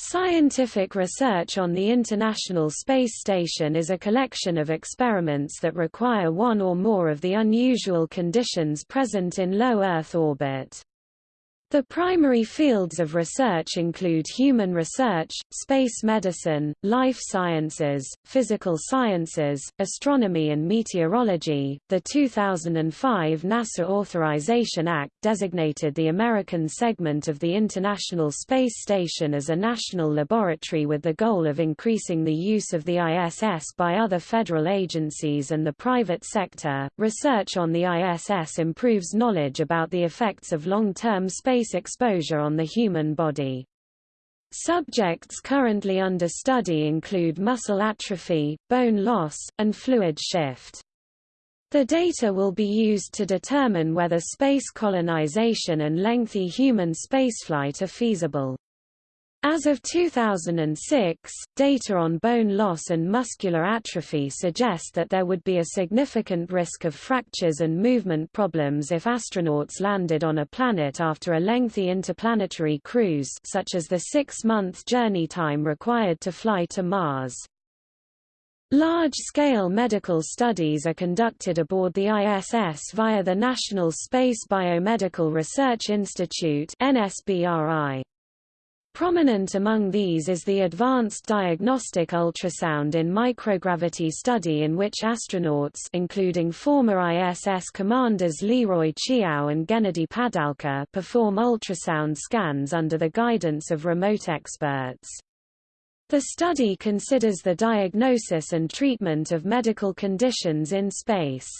Scientific research on the International Space Station is a collection of experiments that require one or more of the unusual conditions present in low Earth orbit. The primary fields of research include human research, space medicine, life sciences, physical sciences, astronomy and meteorology. The 2005 NASA Authorization Act designated the American segment of the International Space Station as a national laboratory with the goal of increasing the use of the ISS by other federal agencies and the private sector. Research on the ISS improves knowledge about the effects of long-term space space exposure on the human body. Subjects currently under study include muscle atrophy, bone loss, and fluid shift. The data will be used to determine whether space colonization and lengthy human spaceflight are feasible. As of 2006, data on bone loss and muscular atrophy suggest that there would be a significant risk of fractures and movement problems if astronauts landed on a planet after a lengthy interplanetary cruise such as the six-month journey time required to fly to Mars. Large-scale medical studies are conducted aboard the ISS via the National Space Biomedical Research Institute NSBRI. Prominent among these is the Advanced Diagnostic Ultrasound in Microgravity study in which astronauts including former ISS commanders Leroy Chiao and Gennady Padalka perform ultrasound scans under the guidance of remote experts. The study considers the diagnosis and treatment of medical conditions in space.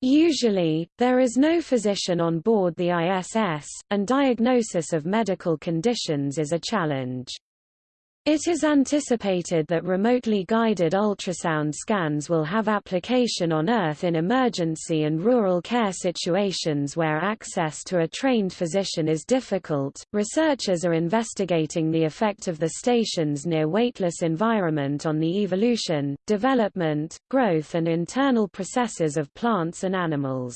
Usually, there is no physician on board the ISS, and diagnosis of medical conditions is a challenge. It is anticipated that remotely guided ultrasound scans will have application on Earth in emergency and rural care situations where access to a trained physician is difficult. Researchers are investigating the effect of the station's near weightless environment on the evolution, development, growth, and internal processes of plants and animals.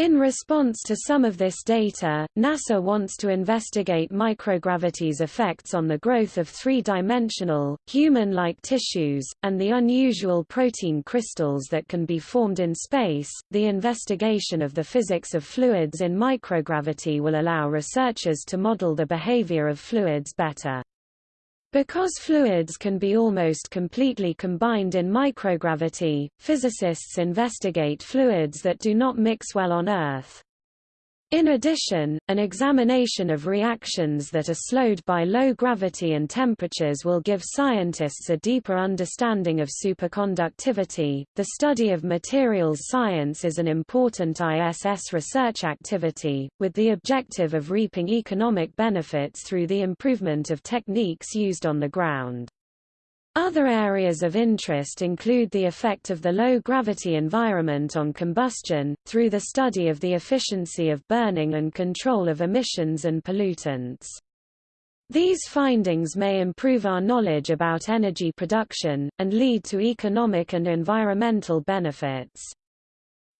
In response to some of this data, NASA wants to investigate microgravity's effects on the growth of three-dimensional, human-like tissues, and the unusual protein crystals that can be formed in space. The investigation of the physics of fluids in microgravity will allow researchers to model the behavior of fluids better. Because fluids can be almost completely combined in microgravity, physicists investigate fluids that do not mix well on Earth. In addition, an examination of reactions that are slowed by low gravity and temperatures will give scientists a deeper understanding of superconductivity. The study of materials science is an important ISS research activity, with the objective of reaping economic benefits through the improvement of techniques used on the ground. Other areas of interest include the effect of the low-gravity environment on combustion, through the study of the efficiency of burning and control of emissions and pollutants. These findings may improve our knowledge about energy production, and lead to economic and environmental benefits.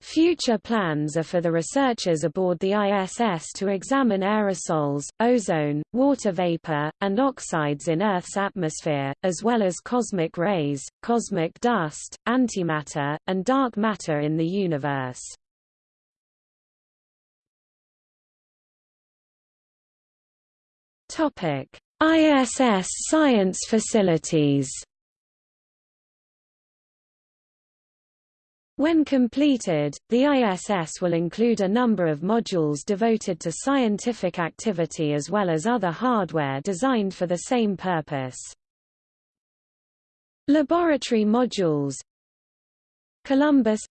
Future plans are for the researchers aboard the ISS to examine aerosols, ozone, water vapor, and oxides in Earth's atmosphere, as well as cosmic rays, cosmic dust, antimatter, and dark matter in the universe. ISS science facilities When completed, the ISS will include a number of modules devoted to scientific activity as well as other hardware designed for the same purpose. Laboratory modules Columbus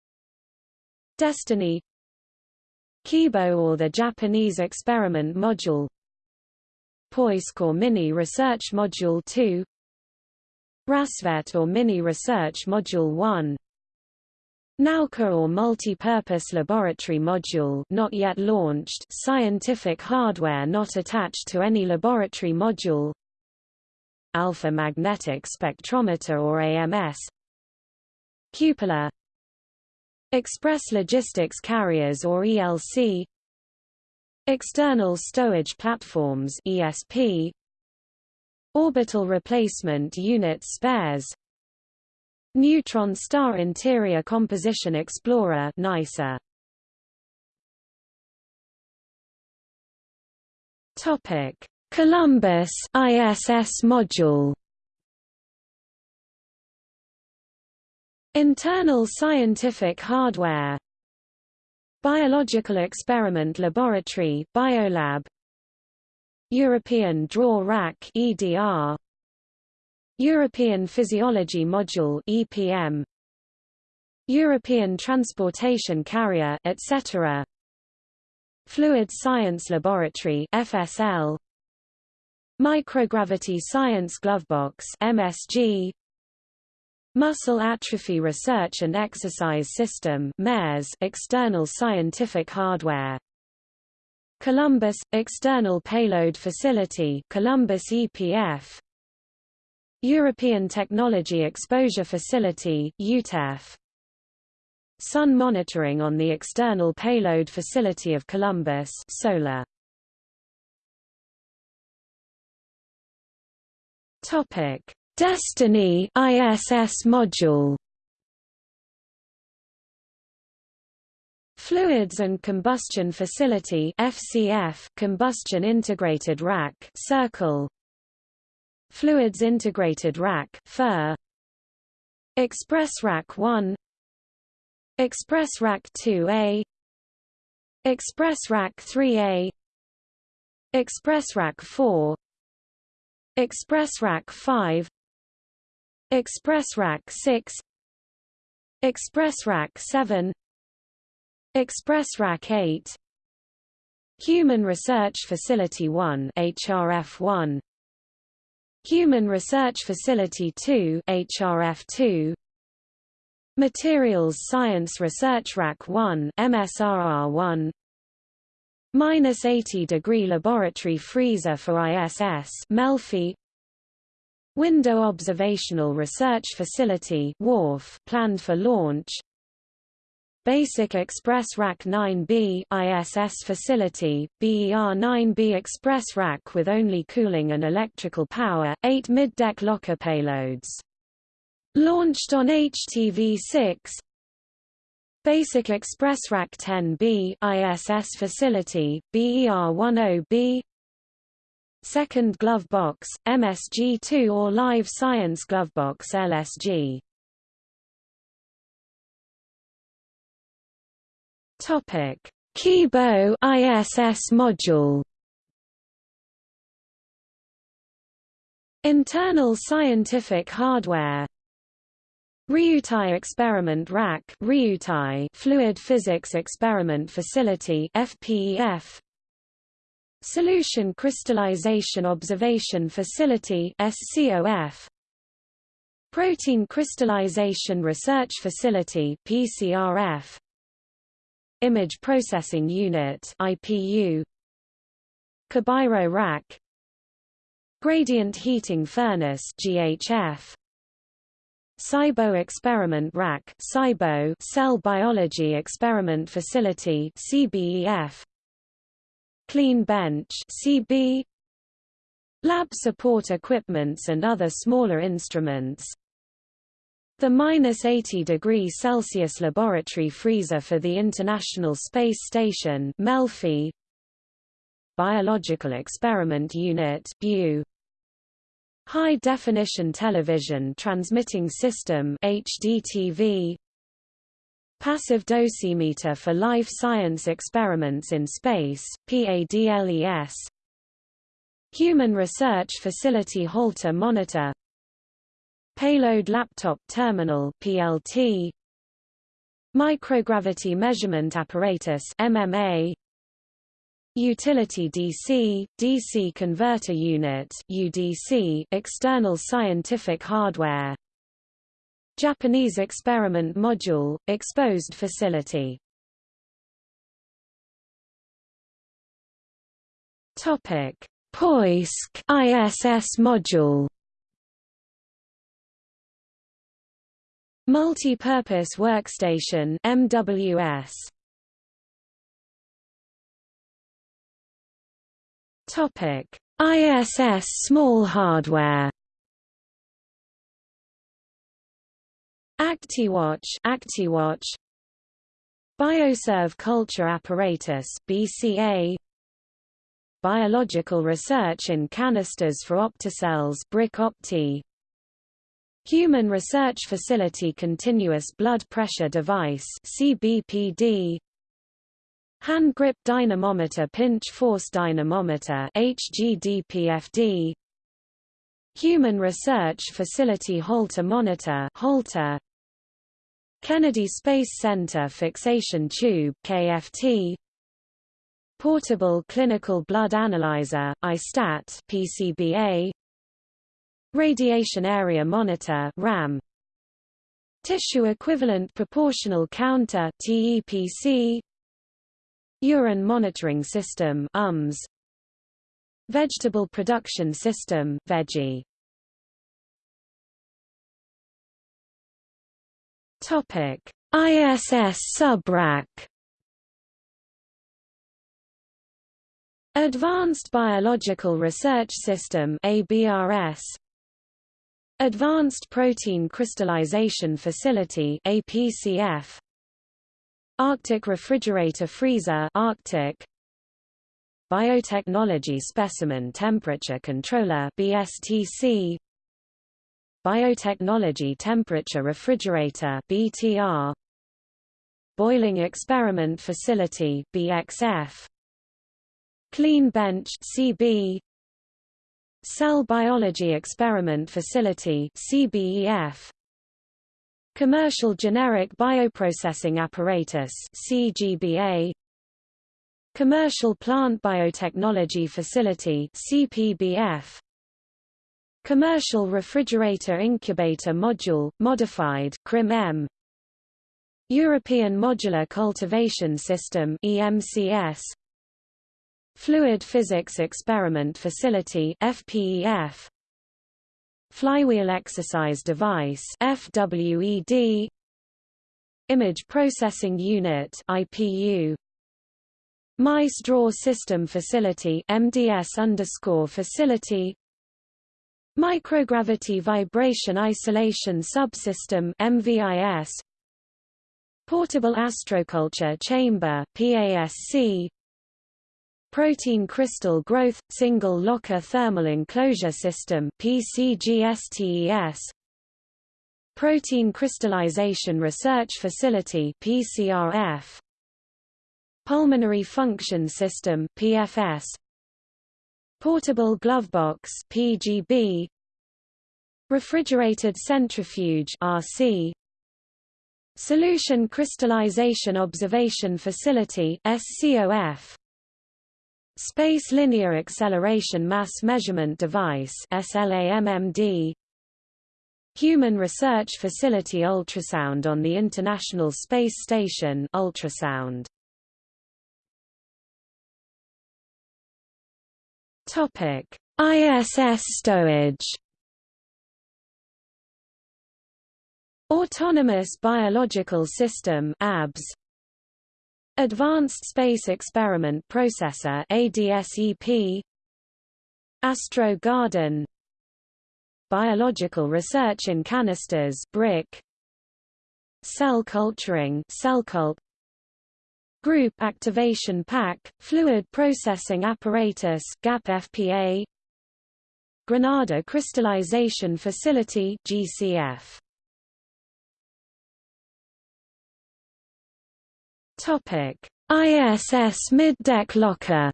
Destiny Kibo or the Japanese Experiment Module Poisk or Mini Research Module 2 Rassvet or Mini Research Module 1 Nauka or Multi-Purpose Laboratory Module not yet launched scientific hardware not attached to any laboratory module. Alpha Magnetic Spectrometer or AMS Cupola. Express Logistics Carriers or ELC External Stowage Platforms ESP Orbital Replacement Unit spares Neutron Star Interior Composition Explorer NICER. Topic: Columbus ISS module. Internal scientific hardware Biological Experiment Laboratory Biolab European Drawer Rack EDR European Physiology Module EPM European Transportation Carrier etc Fluid Science Laboratory FSL Microgravity Science Glovebox MSG Muscle Atrophy Research and Exercise System MERS external scientific hardware. Columbus – External Payload Facility Columbus EPF European Technology Exposure Facility EuTEF Sun monitoring on the External Payload Facility of Columbus solar. Topic. Destiny ISS module. Fluids and Combustion Facility FCF Combustion Integrated Rack Circle Fluids Integrated Rack FIR Express Rack 1 Express Rack 2A Express Rack 3A Express Rack 4 Express Rack 5 Express Rack 6 Express Rack 7 Express Rack 8 Human Research Facility 1 HRF 1 Human Research Facility 2 HRF 2 Materials Science Research Rack 1 MSRR 1 Minus 80 degree laboratory freezer for ISS Melfi. Window Observational Research Facility WORF planned for launch Basic Express Rack 9B ISS facility, BER-9B Express Rack with only cooling and electrical power, 8 mid-deck locker payloads. Launched on HTV-6 Basic Express Rack 10B ISS facility, BER-10B Second Glove Box, MSG-2 or Live Science Glove Box LSG Topic: Kibo ISS module. Internal scientific hardware. Ryutai Experiment Rack Ryutai Fluid Physics Experiment Facility FPEF Solution Crystallization Observation Facility SCOF Protein Crystallization Research Facility PCRF Image Processing Unit IPU Kobairo Rack. Gradient Heating Furnace GHF Saibo Experiment Rack Saibo Cell Biology Experiment Facility CBEF Clean Bench CB Lab support equipments and other smaller instruments the minus 80 degree Celsius laboratory freezer for the International Space Station Melfi. Biological Experiment Unit BU High Definition Television Transmitting System HDTV Passive dosimeter for life science experiments in space PADLES Human Research Facility Holter Monitor Payload Laptop Terminal PLT Microgravity Measurement Apparatus MMA Utility DC, DC Converter Unit UDC, External Scientific Hardware Japanese Experiment Module, Exposed Facility. Topic: Poisk ISS module Multi-Purpose Workstation MWS Topic. ISS small hardware. ActiWatch ActiWatch. Bioserve Culture Apparatus BCA Biological Research in Canisters for Optocells BRIC Opti Human Research Facility Continuous Blood Pressure Device CBPD Hand Grip Dynamometer Pinch Force Dynamometer HGDPFD Human Research Facility Holter Monitor Holter. Kennedy Space Center Fixation Tube KFT Portable Clinical Blood Analyzer ISTAT PCBA Radiation Area Monitor RAM. Tissue Equivalent Proportional Counter TEPC Urine Monitoring System UMS Vegetable Production System VEGI Topic: ISS subrack. Advanced Biological Research System ABRS Advanced Protein Crystallization Facility APCF Arctic Refrigerator Freezer Arctic. Biotechnology Specimen Temperature Controller BSTC Biotechnology Temperature Refrigerator BTR Boiling Experiment Facility BXF Clean Bench CB Cell Biology Experiment Facility CBEF Commercial Generic Bioprocessing Apparatus CGBA Commercial Plant Biotechnology Facility CPBF Commercial Refrigerator Incubator Module, modified CRIM-M European Modular Cultivation System EMCS Fluid Physics Experiment Facility FPEF Flywheel Exercise Device FWED Image Processing Unit IPU Mice Draw System Facility MDS Facility. Microgravity Vibration Isolation Subsystem MVIS Portable Astroculture Chamber PASC Protein Crystal Growth Single Locker Thermal Enclosure System PCGSTES Protein Crystallization Research Facility PCRF Pulmonary Function System PFS Portable Glovebox (PGB), Refrigerated Centrifuge (RC), Solution Crystallization Observation Facility (SCOF), Space Linear Acceleration Mass Measurement Device (SLAMMD), Human Research Facility Ultrasound on the International Space Station ultrasound. Topic: ISS stowage. Autonomous Biological System ABS Advanced Space Experiment Processor ADSEP Astro Garden. Biological Research in Canisters BRIC Cell Culturing CellCult Group Activation Pack, Fluid Processing Apparatus GAP FPA Granada Crystallization Facility GCF Topic. ISS Mid-Deck Locker.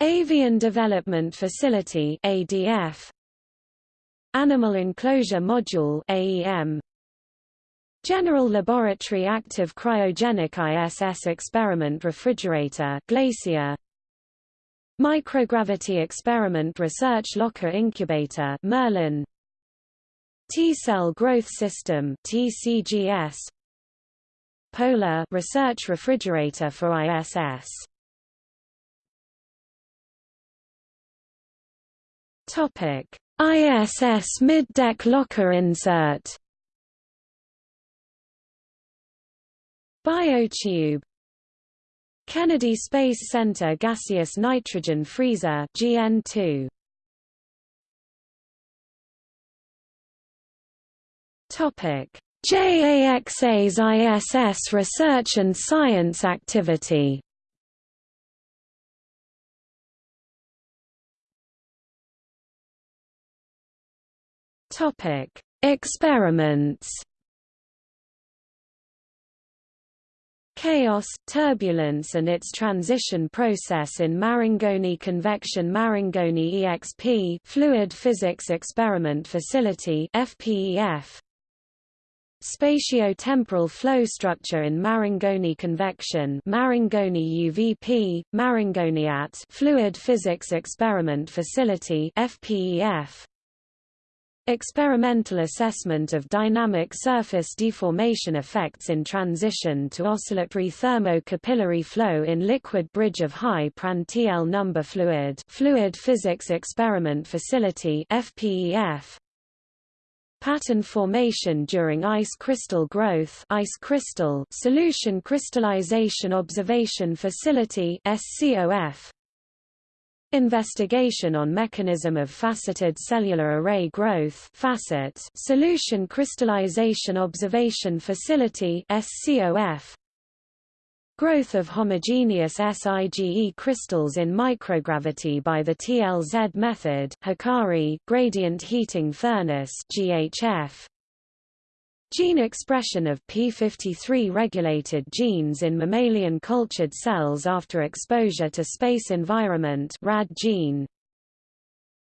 Avian Development Facility ADF Animal Enclosure Module AEM General Laboratory Active Cryogenic ISS Experiment Refrigerator Glacier. Microgravity Experiment Research Locker Incubator Merlin T-Cell Growth System TCGS Polar Research Refrigerator for ISS Topic. ISS Mid-Deck Locker Insert. Biotube. Kennedy Space Center Gaseous Nitrogen Freezer GN2 JAXA's ISS research and science activity. Topic. Experiments. Chaos, turbulence and its transition process in Marangoni Convection Marangoni EXP Fluid Physics Experiment Facility FPEF Spatio-temporal flow structure in Marangoni convection Marangoni UVP, Marangoniat Fluid Physics Experiment Facility FPEF Experimental assessment of dynamic surface deformation effects in transition to oscillatory thermo-capillary flow in liquid bridge of high Prandtl number fluid Fluid Physics Experiment Facility FPEF Pattern formation during ice crystal growth ice crystal Solution Crystallization Observation Facility SCOF Investigation on mechanism of faceted cellular array growth FACET Solution Crystallization Observation Facility SCOF Growth of homogeneous SIGE crystals in microgravity by the TLZ method Hicari gradient heating furnace GHF Gene expression of p53-regulated genes in mammalian cultured cells after exposure to space environment RAD gene.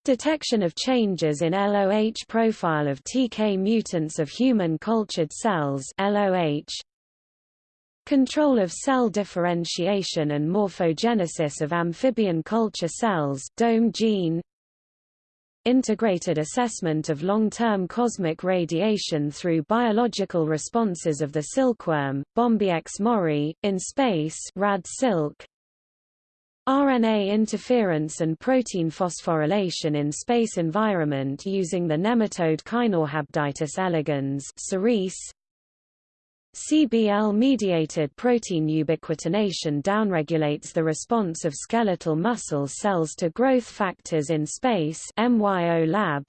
Detection of changes in LOH profile of TK mutants of human cultured cells LOH. Control of cell differentiation and morphogenesis of amphibian culture cells DOME gene. Integrated assessment of long-term cosmic radiation through biological responses of the silkworm, Bombyx mori, in space rad silk, RNA interference and protein phosphorylation in space environment using the nematode Caenorhabditis elegans cerise, CBL-mediated protein ubiquitination downregulates the response of skeletal muscle cells to growth factors in space MYO lab.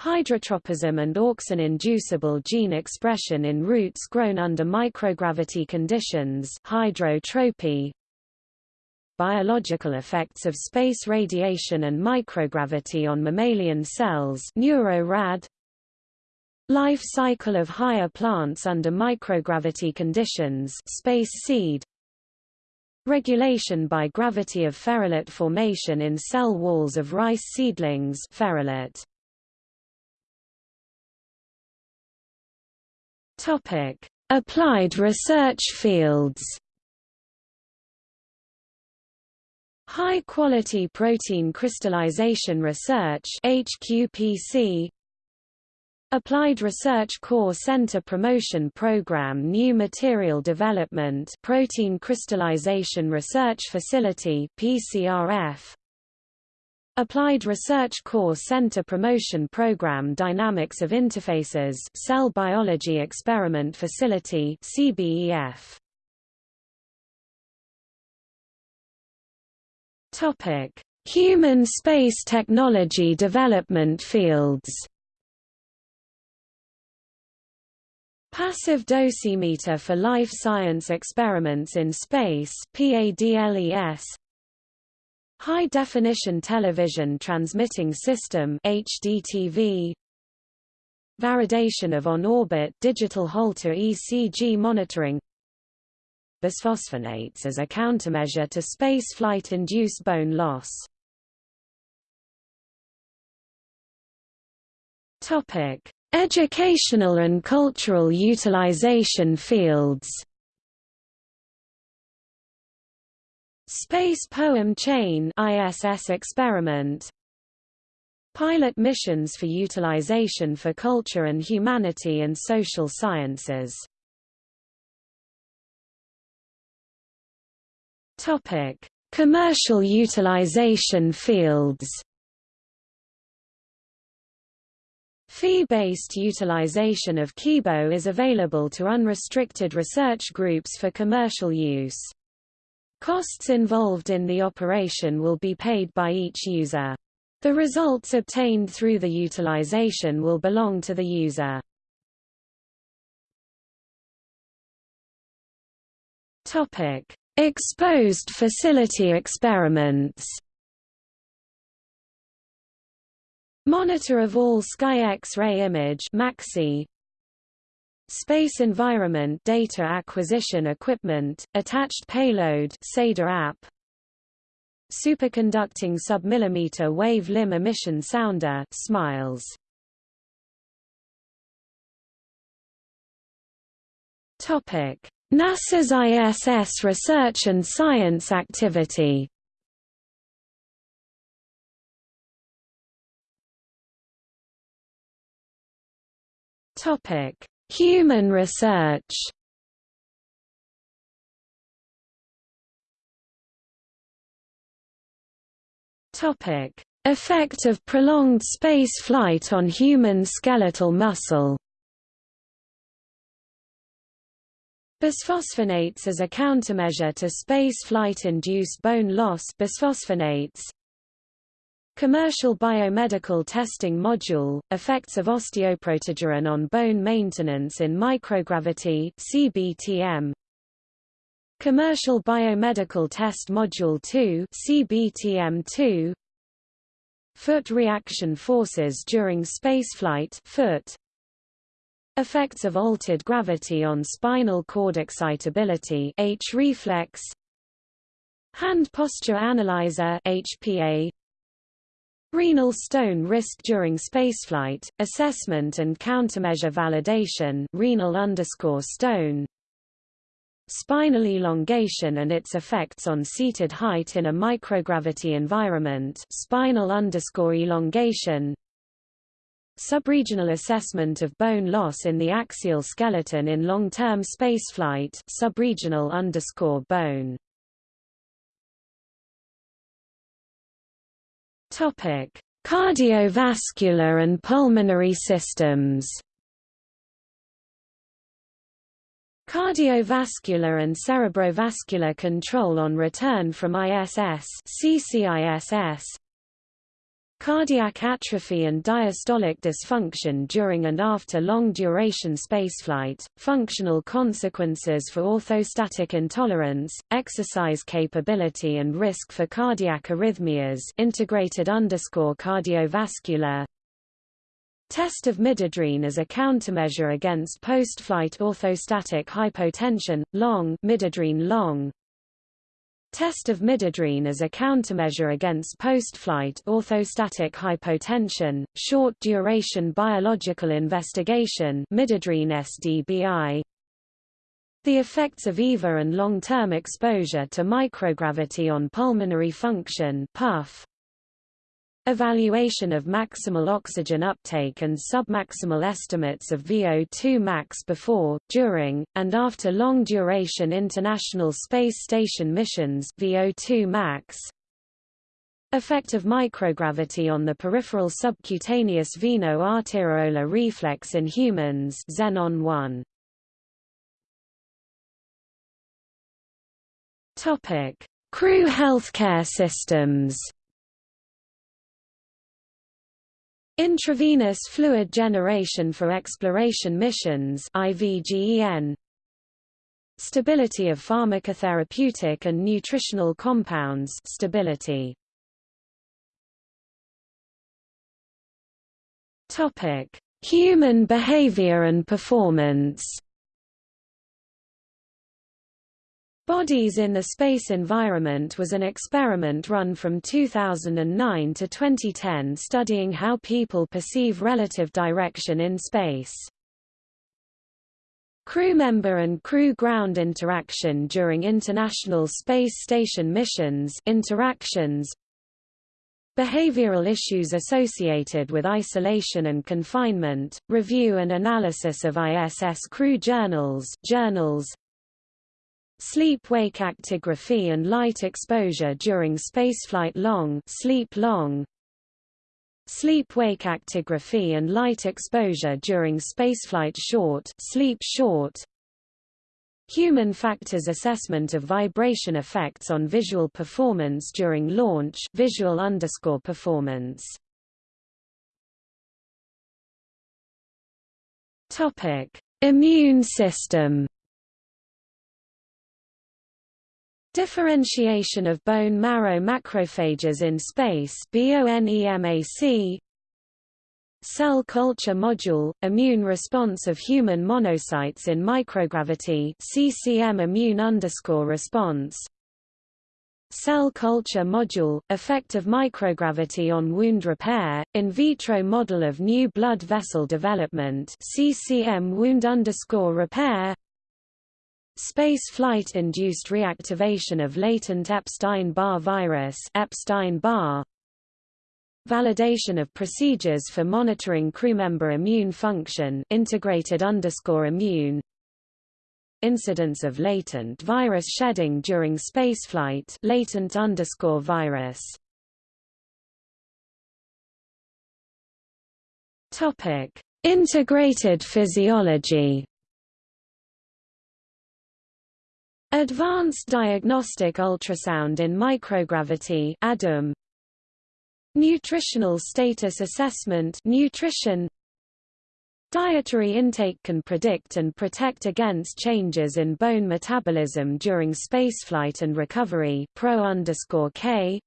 Hydrotropism and auxin-inducible gene expression in roots grown under microgravity conditions hydrotropy. Biological effects of space radiation and microgravity on mammalian cells NeuroRad Life cycle of higher plants under microgravity conditions space seed Regulation by gravity of ferulate formation in cell walls of rice seedlings ferulate. Topic: Applied research fields. High quality protein crystallization research HQPC Applied Research Core Center Promotion Program New Material Development Protein Crystallization Research Facility PCRF Applied Research Core Center Promotion Program Dynamics of Interfaces Cell Biology Experiment Facility CBEF Topic Human space technology development fields Passive dosimeter for life science experiments in space PADLES High definition television transmitting system HDTV Validation of on-orbit digital Holter ECG monitoring. Bisphosphonates as a countermeasure to spaceflight-induced bone loss. Topic Educational and cultural utilization fields. Space Poem Chain ISS experiment. Pilot missions for utilization for culture and humanity and social sciences. Topic: Commercial utilization fields Fee-based utilization of Kibo is available to unrestricted research groups for commercial use. Costs involved in the operation will be paid by each user. The results obtained through the utilization will belong to the user. Topic: Exposed facility experiments. Monitor of all sky X-ray image MAXI Space Environment Data Acquisition Equipment, Attached Payload SEDA-AP. Superconducting Submillimeter Wave Limb Emission Sounder SMILES. Topic. NASA's ISS research and science activity Topic. Human research. Topic: Effect of prolonged space flight on human skeletal muscle. Bisphosphonates as a countermeasure to space flight-induced bone loss. Bisphosphonates, Commercial Biomedical Testing Module, Effects of Osteoprotegerin on Bone Maintenance in Microgravity CBTM. Commercial Biomedical Test Module 2 CBTM2. Foot reaction forces during spaceflight foot. Effects of altered gravity on spinal cord excitability H reflex. Hand posture analyzer HPA Renal stone risk during spaceflight, assessment and countermeasure validation renal underscore stone. Spinal elongation and its effects on seated height in a microgravity environment spinal underscore elongation. Subregional assessment of bone loss in the axial skeleton in long-term spaceflight subregional underscore bone Topic: Cardiovascular and pulmonary systems. Cardiovascular and cerebrovascular control on return from ISS CCISS Cardiac atrophy and diastolic dysfunction during and after long-duration spaceflight, functional consequences for orthostatic intolerance, exercise capability and risk for cardiac arrhythmias integrated underscore cardiovascular. Test of midodrine as a countermeasure against post-flight orthostatic hypotension, long midodrine long Test of midodrine as a countermeasure against post-flight orthostatic hypotension, short-duration biological investigation midodrine SDBI. The effects of EVA and long-term exposure to microgravity on pulmonary function PUF. Evaluation of maximal oxygen uptake and submaximal estimates of VO2 max before, during, and after long-duration International Space Station missions VO2 max. Effect of microgravity on the peripheral subcutaneous veno-arteriolar reflex in humans Xenon 1. Topic: Crew healthcare systems. Intravenous fluid generation for exploration missions IVGEN Stability of pharmacotherapeutic and nutritional compounds stability. Topic Human behavior and performance Bodies in the Space Environment was an experiment run from 2009 to 2010 studying how people perceive relative direction in space. Crew member and crew ground interaction during International Space Station missions interactions Behavioral issues associated with isolation and confinement, review and analysis of ISS crew journals journals, Sleep-wake actigraphy and light exposure during spaceflight long sleep long Sleep-wake actigraphy and light exposure during spaceflight short sleep short Human factors assessment of vibration effects on visual performance during launch visual underscore performance. Topic: Immune system. Differentiation of bone marrow macrophages in space BONEMAC Cell culture module, immune response of human monocytes in microgravity CCM immune underscore response. Cell culture module, effect of microgravity on wound repair, in vitro model of new blood vessel development CCM wound underscore repair Space flight-induced reactivation of latent Epstein-Barr virus Epstein-Barr Validation of procedures for monitoring crewmember immune function integrated underscore immune. Incidence of latent virus shedding during spaceflight latent underscore virus. Topic Integrated physiology Advanced Diagnostic Ultrasound in Microgravity ADUM Nutritional status assessment nutrition. Dietary intake can predict and protect against changes in bone metabolism during spaceflight and recovery pro K.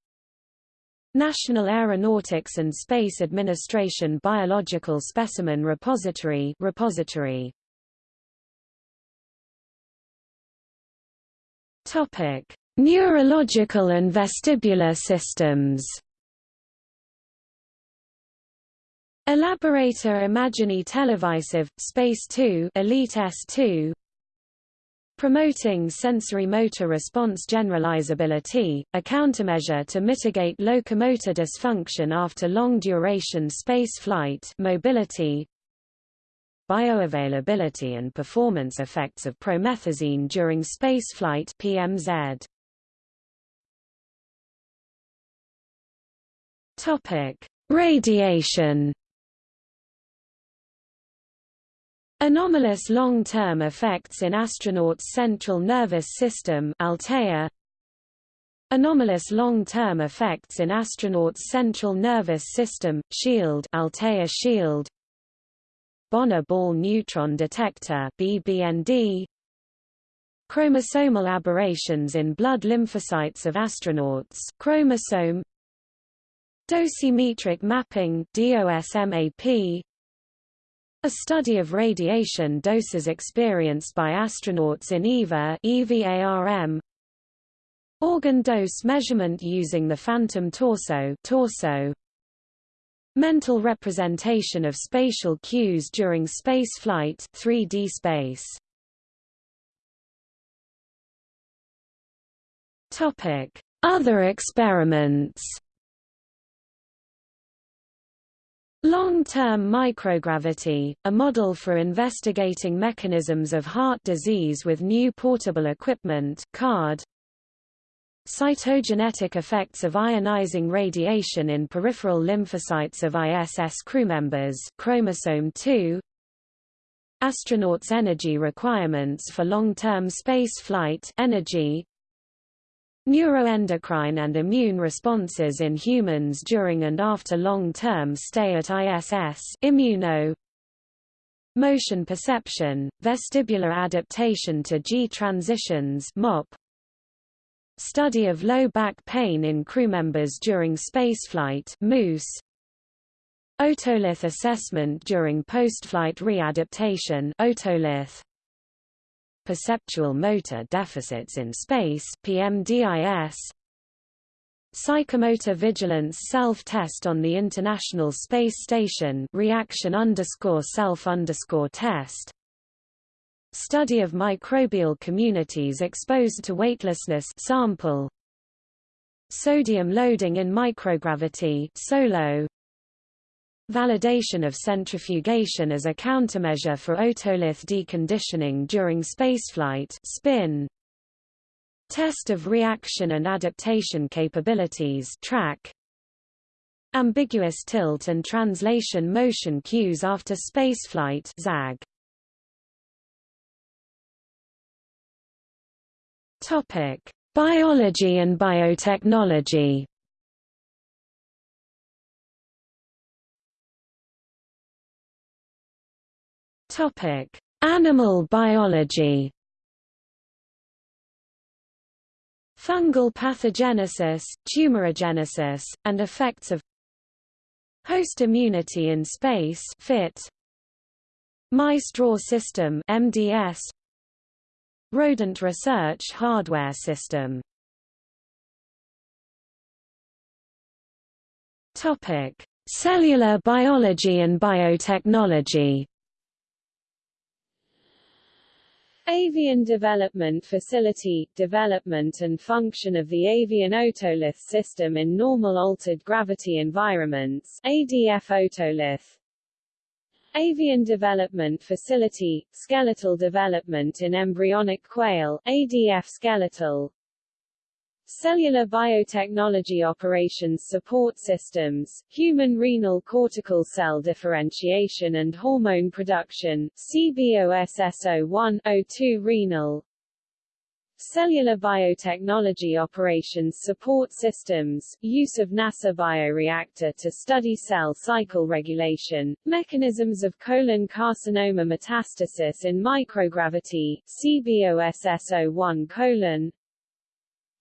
National Aeronautics and Space Administration Biological Specimen Repository repository Topic. Neurological and vestibular systems. Elaborator Immagini Televisive, Space 2 Elite S2 Promoting sensory motor response generalizability, a countermeasure to mitigate locomotor dysfunction after long-duration space flight mobility, bioavailability and performance effects of promethazine during spaceflight PMZ. Topic: Radiation Anomalous long-term effects in astronauts' central nervous system Altea. Anomalous long-term effects in astronauts' central nervous system, SHIELD Altea SHIELD Bonner ball neutron detector BBND Chromosomal aberrations in blood lymphocytes of astronauts chromosome Dosimetric mapping DOSMAP a study of radiation doses experienced by astronauts in EVA EVARM Organ dose measurement using the phantom torso torso Mental representation of spatial cues during spaceflight 3D space Topic Other experiments Long-term microgravity, a model for investigating mechanisms of heart disease with new portable equipment CARD. Cytogenetic effects of ionizing radiation in peripheral lymphocytes of ISS crewmembers chromosome 2. Astronauts' energy requirements for long-term space flight energy, Neuroendocrine and immune responses in humans during and after long-term stay at ISS immuno. Motion perception, vestibular adaptation to G transitions MOP Study of low back pain in crewmembers during spaceflight MOOSE Otolith assessment during postflight readaptation Otolith perceptual motor deficits in space PMDIS Psychomotor vigilance self-test on the International Space Station reaction underscore self underscore test Study of microbial communities exposed to weightlessness sample Sodium loading in microgravity SOLO Validation of centrifugation as a countermeasure for otolith deconditioning during spaceflight spin. Test of reaction and adaptation capabilities track. Ambiguous tilt and translation motion cues after spaceflight ZAG. Topic: Biology and biotechnology. Topic: Animal biology. Fungal pathogenesis, tumorigenesis, and effects of host immunity in space fit mice-draw system MDS rodent research hardware system. Topic cellular biology and biotechnology. Avian Development Facility – Development and function of the avian otolith system in normal altered gravity environments ADF otolith Avian Development Facility – Skeletal development in embryonic quail ADF skeletal. Cellular Biotechnology Operations Support Systems, Human Renal Cortical Cell Differentiation and Hormone Production, CBOSSO1-02 Renal Cellular Biotechnology Operations Support Systems, use of NASA bioreactor to study cell cycle regulation, mechanisms of colon carcinoma metastasis in microgravity, CBOSSO1 colon,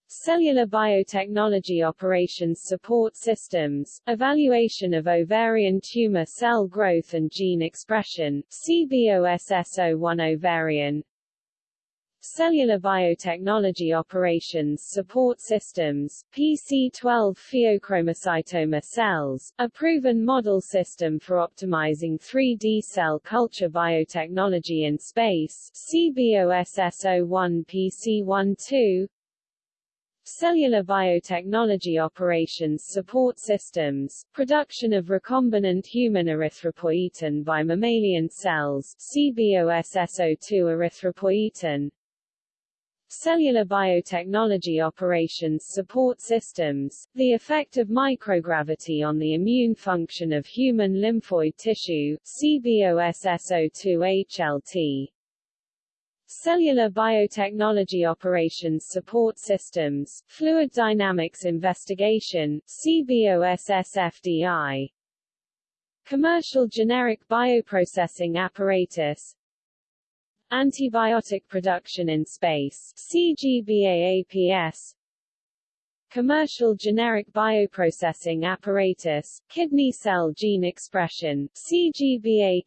Cellular Biotechnology Operations Support Systems, Evaluation of Ovarian Tumor Cell Growth and Gene Expression, CBOSSO1 Ovarian Cellular Biotechnology Operations Support Systems, PC12 pheochromocytoma cells, a proven model system for optimizing 3D cell culture biotechnology in space, CBOSSO1 PC12 Cellular biotechnology operations support systems, production of recombinant human erythropoietin by mammalian cells CBOSSO2 erythropoietin Cellular biotechnology operations support systems, the effect of microgravity on the immune function of human lymphoid tissue CBOSSO2 HLT Cellular Biotechnology Operations Support Systems, Fluid Dynamics Investigation, CBOSSFDI Commercial Generic Bioprocessing Apparatus Antibiotic Production in Space CGBAAPS Commercial Generic Bioprocessing Apparatus, Kidney Cell Gene Expression CGBAKCGE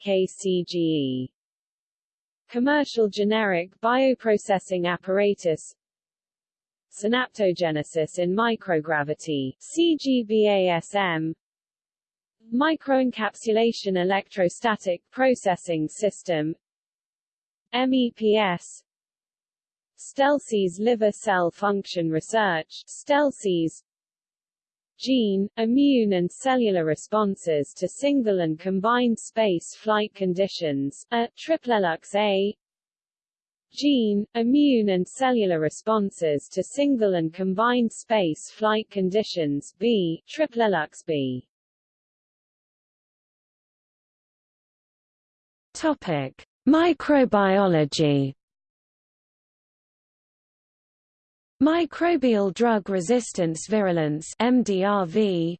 Commercial generic bioprocessing apparatus Synaptogenesis in microgravity CGBASM Microencapsulation electrostatic processing system MEPS. STELSES liver cell function research STELSES gene, immune and cellular responses to single and combined space flight conditions, a, triplelux A, gene, immune and cellular responses to single and combined space flight conditions B, triplelux B. Topic: Microbiology. Microbial drug resistance virulence MDRV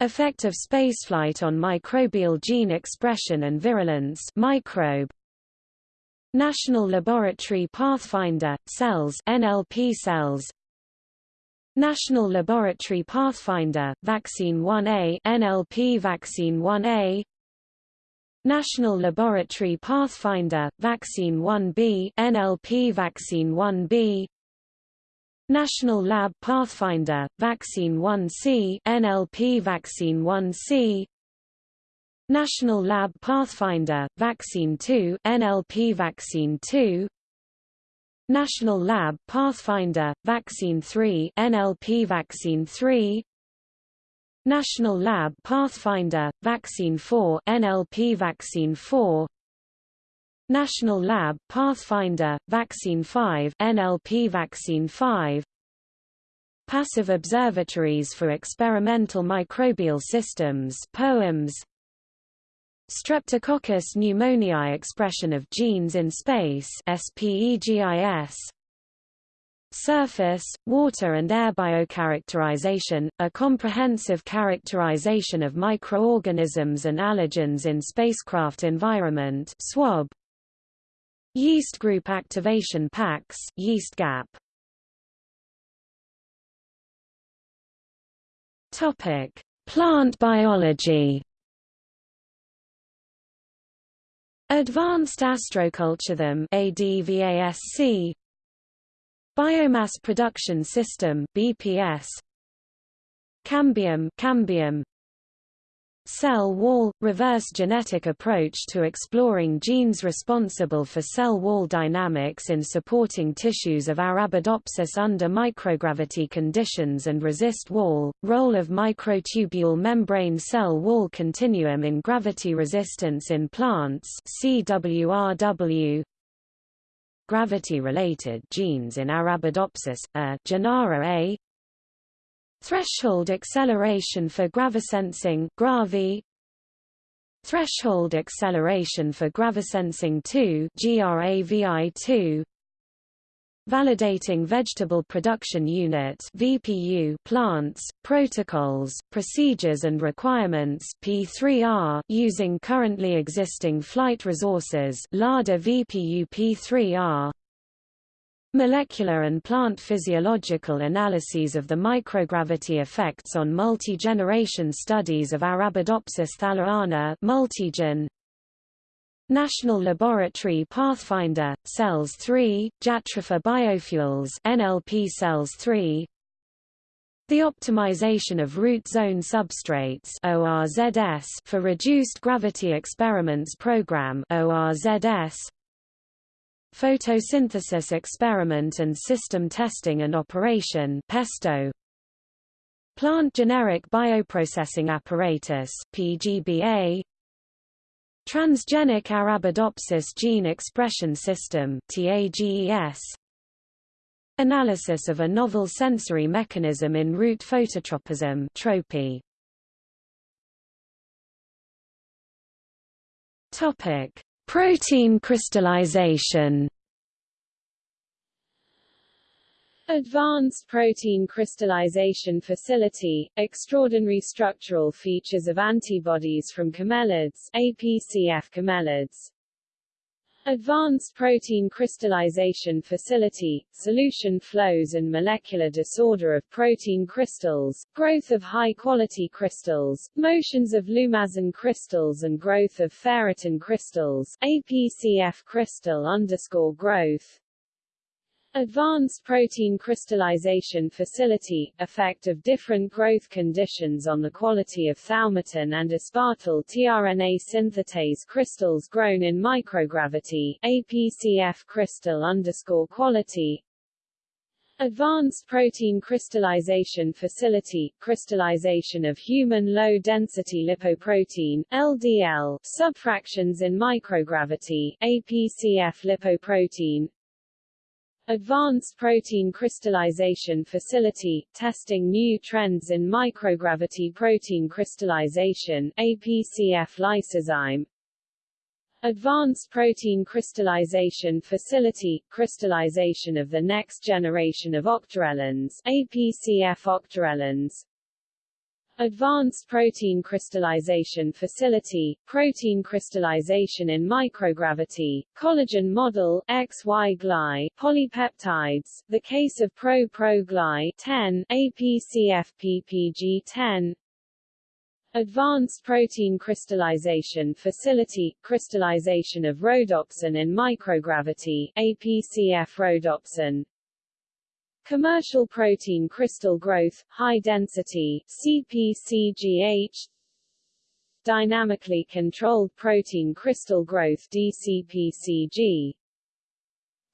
Effect of spaceflight on microbial gene expression and virulence microbe. National Laboratory Pathfinder cells NLP cells. National Laboratory Pathfinder Vaccine 1A NLP Vaccine 1A National Laboratory Pathfinder Vaccine 1B NLP Vaccine 1B National Lab Pathfinder, Vaccine 1C NLP Vaccine 1C National Lab Pathfinder, Vaccine 2 NLP Vaccine 2 National Lab Pathfinder, Vaccine 3 NLP Vaccine 3 National Lab Pathfinder, Vaccine 4 NLP Vaccine 4 National Lab Pathfinder Vaccine 5 NLP Vaccine 5 Passive Observatories for Experimental Microbial Systems POEMS Streptococcus pneumoniae expression of genes in space SPEGIS Surface, water and air biocharacterization, a comprehensive characterization of microorganisms and allergens in spacecraft environment SWAB. Yeast group activation packs yeast gap. Topic: Plant biology. Advanced Astroculture them ADVASC Biomass Production System BPS Cambium Cambium. Cell wall – reverse genetic approach to exploring genes responsible for cell wall dynamics in supporting tissues of Arabidopsis under microgravity conditions and resist wall, role of microtubule membrane cell wall continuum in gravity resistance in plants CWRW gravity-related genes in Arabidopsis, A, Genara A. Threshold acceleration for gravisensing GRAVI Threshold acceleration for gravisensing 2 GRAVI2 Validating Vegetable Production Unit VPU plants, protocols, procedures and requirements P3R using currently existing flight resources LADA VPU P3R Molecular and plant physiological analyses of the microgravity effects on multi-generation studies of Arabidopsis thaliana multigen National Laboratory Pathfinder, Cells 3, Jatropha Biofuels NLP Cells 3 The optimization of root zone substrates ORZS for Reduced Gravity Experiments Program ORZS Photosynthesis Experiment and System Testing and Operation PESTO. Plant Generic Bioprocessing Apparatus PGBA Transgenic Arabidopsis Gene Expression System Analysis of a novel sensory mechanism in root phototropism. Topic: Protein crystallization. Advanced Protein Crystallization Facility, extraordinary structural features of antibodies from camelids APCF camelids. Advanced Protein Crystallization Facility, solution flows and molecular disorder of protein crystals, growth of high-quality crystals, motions of lumazine crystals and growth of ferritin crystals APCF crystal underscore growth, Advanced protein crystallization facility, effect of different growth conditions on the quality of thaumatin and aspartyl tRNA synthetase crystals grown in microgravity, APCF crystal underscore quality, Advanced Protein Crystallization Facility, crystallization of human low-density lipoprotein LDL, subfractions in microgravity, APCF lipoprotein, Advanced Protein Crystallization Facility, testing new trends in microgravity protein crystallization APCF lysozyme Advanced Protein Crystallization Facility, crystallization of the next generation of octarellins APCF octarellins Advanced Protein Crystallization Facility, protein crystallization in microgravity, collagen model, XY-gly, polypeptides, the case of pro-pro-gly 10, APCF-PPG10, Advanced Protein Crystallization Facility, crystallization of rhodopsin in microgravity, APCF rhodopsin, Commercial protein crystal growth, high density, CPCGH Dynamically controlled protein crystal growth DCPCG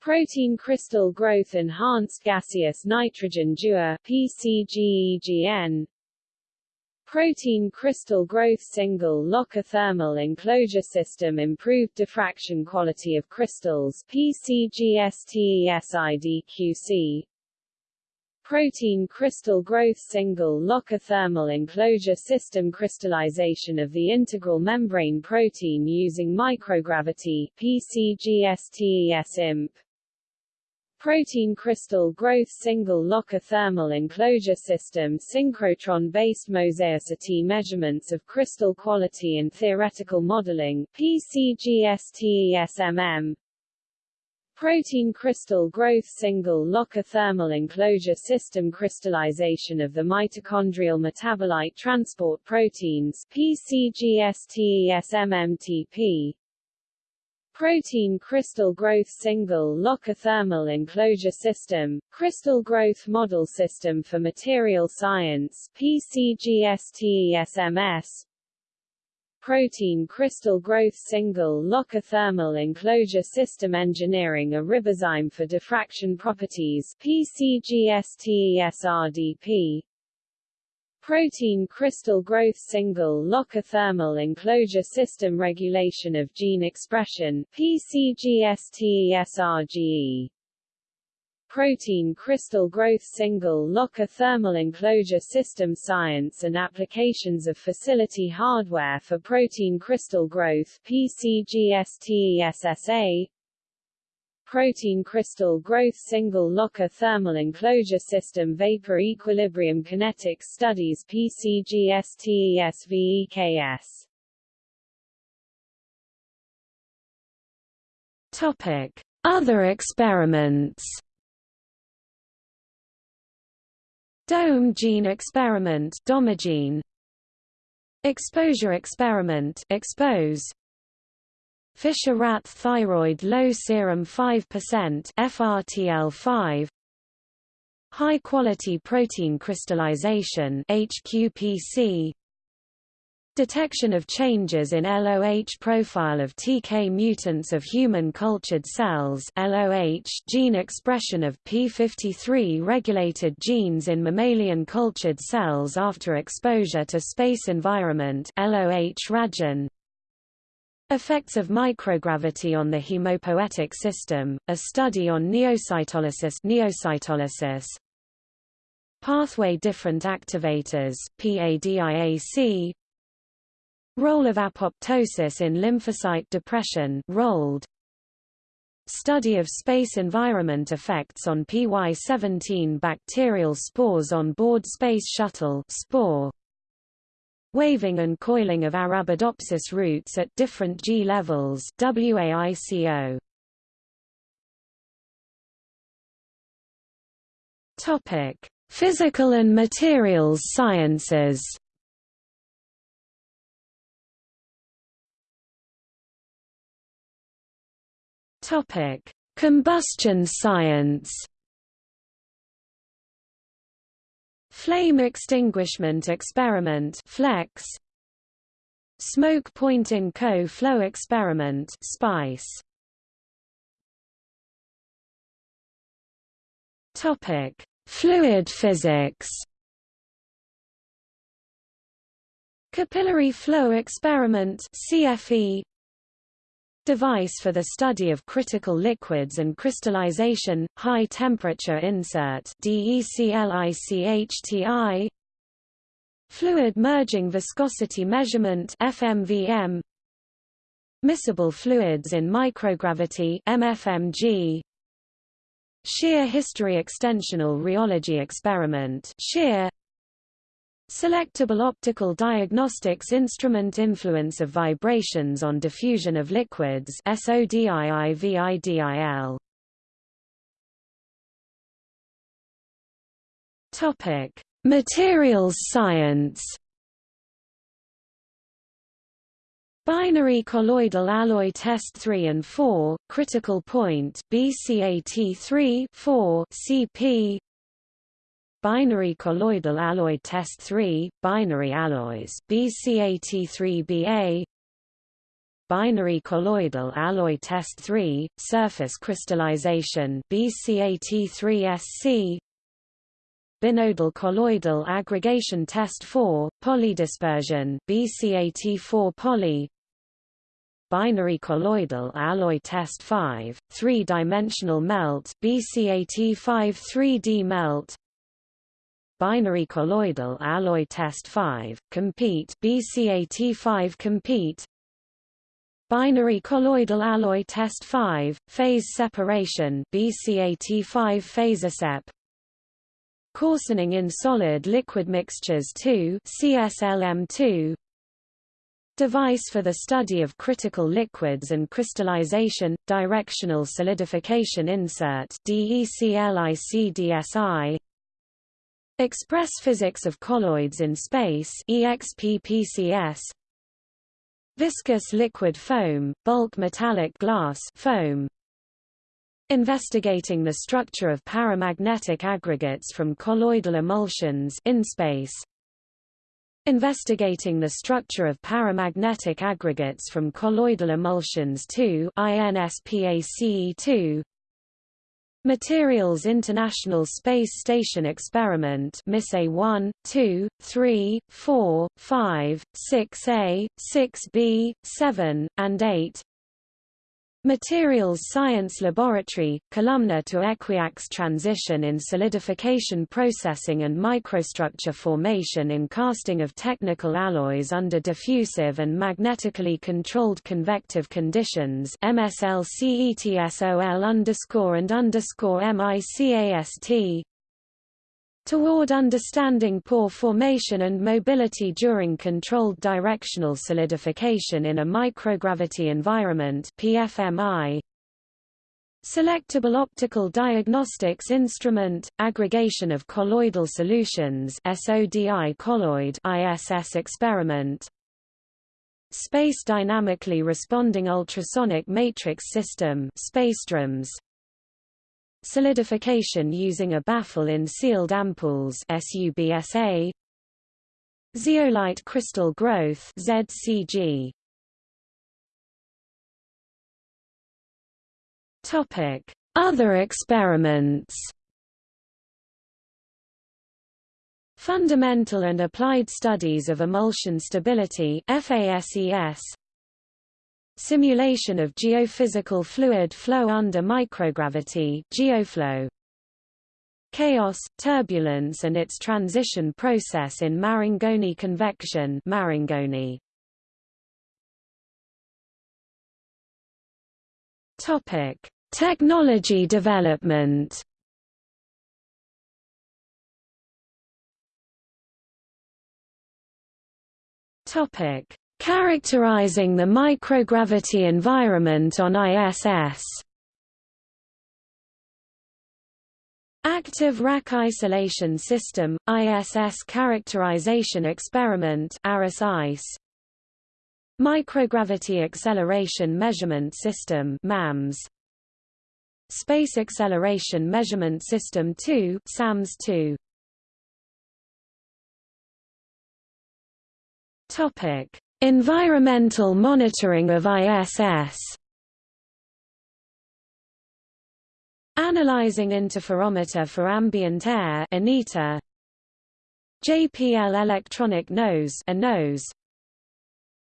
Protein crystal growth enhanced gaseous nitrogen Dewar PCGEGN Protein crystal growth single locker thermal enclosure system improved diffraction quality of crystals PCGSTESIDQC Protein crystal growth single locker thermal enclosure system crystallization of the integral membrane protein using microgravity PCGSTES imp. Protein crystal growth single locker thermal enclosure system synchrotron-based mosaicity measurements of crystal quality and theoretical modeling PCGSTESMM Protein crystal growth single locker thermal enclosure system crystallization of the mitochondrial metabolite transport proteins PCGSTESMMTP Protein crystal growth single locker thermal enclosure system, crystal growth model system for material science PCGSTESMS Protein crystal growth single locker thermal enclosure system engineering a ribozyme for diffraction properties PCGSTESRDP Protein crystal growth single locker thermal enclosure system regulation of gene expression PCGSTESRGE Protein crystal growth single locker thermal enclosure system science and applications of facility hardware for protein crystal growth PCGSTESSA protein crystal growth single locker thermal enclosure system vapor equilibrium kinetics studies PCGSTESVEKS Topic. Other experiments Dome gene experiment Domogene Exposure experiment Expose. Fisher rat thyroid low serum 5% FRTL5 High quality protein crystallization HQPC Detection of changes in LOH profile of TK mutants of human cultured cells LOH gene expression of P53 regulated genes in mammalian cultured cells after exposure to space environment LOH Rajan Effects of microgravity on the hemopoietic system, a study on neocytolysis, neocytolysis. Pathway different activators PADIAC Role of apoptosis in lymphocyte depression rolled Study of space environment effects on PY17 bacterial spores on board Space Shuttle spore Waving and coiling of Arabidopsis roots at different G levels WAICO. Topic: Physical and materials sciences. Topic: Combustion science. Flame extinguishment experiment FLEX. Smoke point in co-flow experiment SPICE. Topic. Fluid physics Capillary flow experiment CFE Device for the study of critical liquids and crystallization, high temperature insert DECLICHTI Fluid merging viscosity measurement FMVM Miscible fluids in microgravity MFMG Shear history extensional rheology experiment SHEAR Selectable optical diagnostics instrument influence of vibrations on diffusion of liquids SODIIVIDIL Topic. Materials science. Binary colloidal alloy test 3 and 4 critical point BCAT3 4 CP Binary colloidal alloy test 3, binary alloys BCAT3BA Binary colloidal alloy test 3, surface crystallization BCAT3SC Binodal colloidal aggregation test 4, polydispersion BCAT4 poly. Binary colloidal alloy test 5, three-dimensional melt BCAT5 3D melt binary colloidal alloy test 5, compete BCAT5 compete. Binary colloidal alloy test 5, phase separation BCAT5 phase ASEP Coarsening in solid-liquid mixtures 2 CSLM2 Device for the study of critical liquids and crystallization, directional solidification insert DECLICDSI Express physics of colloids in space EXPPCS Viscous liquid foam, bulk metallic glass foam. Investigating the structure of paramagnetic aggregates from colloidal emulsions in space. Investigating the structure of paramagnetic aggregates from colloidal emulsions 2 INSPACE2 Materials International Space Station Experiment MISSE 1, 2, 3, 4, 5, 6A, 6B, 7, and 8 Materials Science Laboratory, columnar to equiax transition in solidification processing and microstructure formation in casting of technical alloys under diffusive and magnetically controlled convective conditions MSLCETSOL underscore and underscore MICAST Toward understanding pore formation and mobility during controlled directional solidification in a microgravity environment PFMI. Selectable optical diagnostics instrument, aggregation of colloidal solutions SODI colloid ISS experiment. Space dynamically responding ultrasonic matrix system SpaceDRAMS solidification using a baffle in sealed ampoules SUBSA zeolite crystal growth ZCG topic other experiments. Fundamental and applied studies of emulsion stability FASES Simulation of geophysical fluid flow under microgravity geoflow. Chaos, turbulence and its transition process in Marangoni convection Marangoni. Topic: Technology development. Topic: Characterizing the microgravity environment on ISS Active Rack Isolation System, ISS Characterization Experiment ICE. Microgravity Acceleration Measurement System MAMS. Space Acceleration Measurement System 2 SAMS-2 Topic Environmental monitoring of ISS Analyzing interferometer for ambient air ANITA. JPL electronic nose a nose.